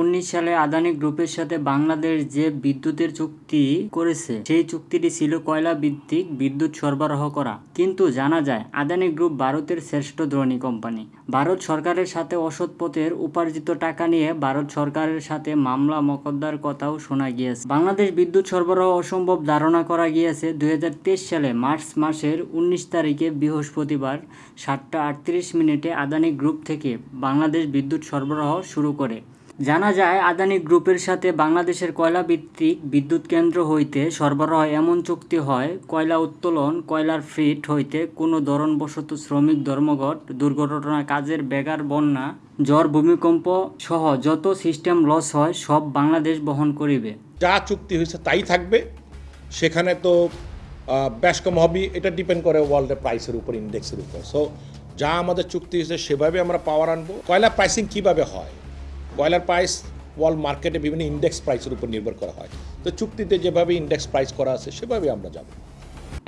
উনিশ সালে আদানি গ্রুপের সাথে বাংলাদেশ যে বিদ্যুতের চুক্তি করেছে, সেই চুক্তিটি ছিল কয়লা ভিত্তিক বিদ্যুৎ সরবরাহ করা। কিন্তু জানা যায়, আদানি গ্রুপ ভারতের শ্রেষ্ঠ ধনী কোম্পানি। ভারত সরকারের সাথে অসৎ পথের উপার্জিত টাকা নিয়ে ভারত সরকারের সাথে মামলা মকদ্দার কথাও শোনা গিয়েছে। বাংলাদেশ বিদ্যুৎ সরবরাহ অসম্ভব ধারণা করা গিয়েছে দুই হাজার তেইশ সালে মার্চ মাসের উনিশ তারিখে বৃহস্পতিবার সাতটা আটত্রিশ মিনিটে আদানি গ্রুপ থেকে বাংলাদেশ বিদ্যুৎ সরবরাহ শুরু করে। জানা যায়, আদানি গ্রুপের সাথে বাংলাদেশের কয়লা ভিত্তিক বিদ্যুৎ কেন্দ্র হইতে সরবরাহ এমন চুক্তি হয়, কয়লা উত্তোলন, কয়লার ফিট হইতে কোনো ধরনবশত শ্রমিক ধর্মঘট, দুর্ঘটনা, কাজের বেগার বন্যা, ঝড়, ভূমিকম্প সহ যত সিস্টেম লস হয়, সব বাংলাদেশ বহন করিবে। যা চুক্তি হয়েছে তাই থাকবে। সেখানে তো বেশ কম হবে, এটা ডিপেন্ড করে ওয়ার্ল্ডের প্রাইসের উপর ইন্ডেক্সের উপর। সো যা আমাদের চুক্তি হয়েছে, সেভাবে আমরা পাওয়ার আনব। কয়লা প্রাইসিং কীভাবে হয়? কয়লার প্রাইস ওয়ার্ল্ড মার্কেটে বিভিন্ন ইন্ডেক্স প্রাইসের উপর নির্ভর করা হয়। তো চুক্তিতে যেভাবে ইন্ডেক্স প্রাইস করা আছে সেভাবে আমরা যাব।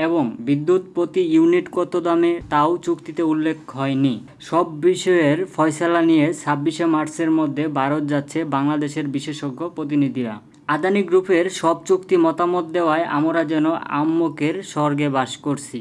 এবং বিদ্যুৎ প্রতি ইউনিট কত দামে, তাও চুক্তিতে উল্লেখ হয়নি। সব বিষয়ের ফয়সালা নিয়ে ছাব্বিশে মার্চের মধ্যে ভারত যাচ্ছে বাংলাদেশের বিশেষজ্ঞ প্রতিনিধিরা। আদানি গ্রুপের সব চুক্তি মতামত দেওয়ায় আমরা যেন আম্মকের স্বর্গে বাস করছি।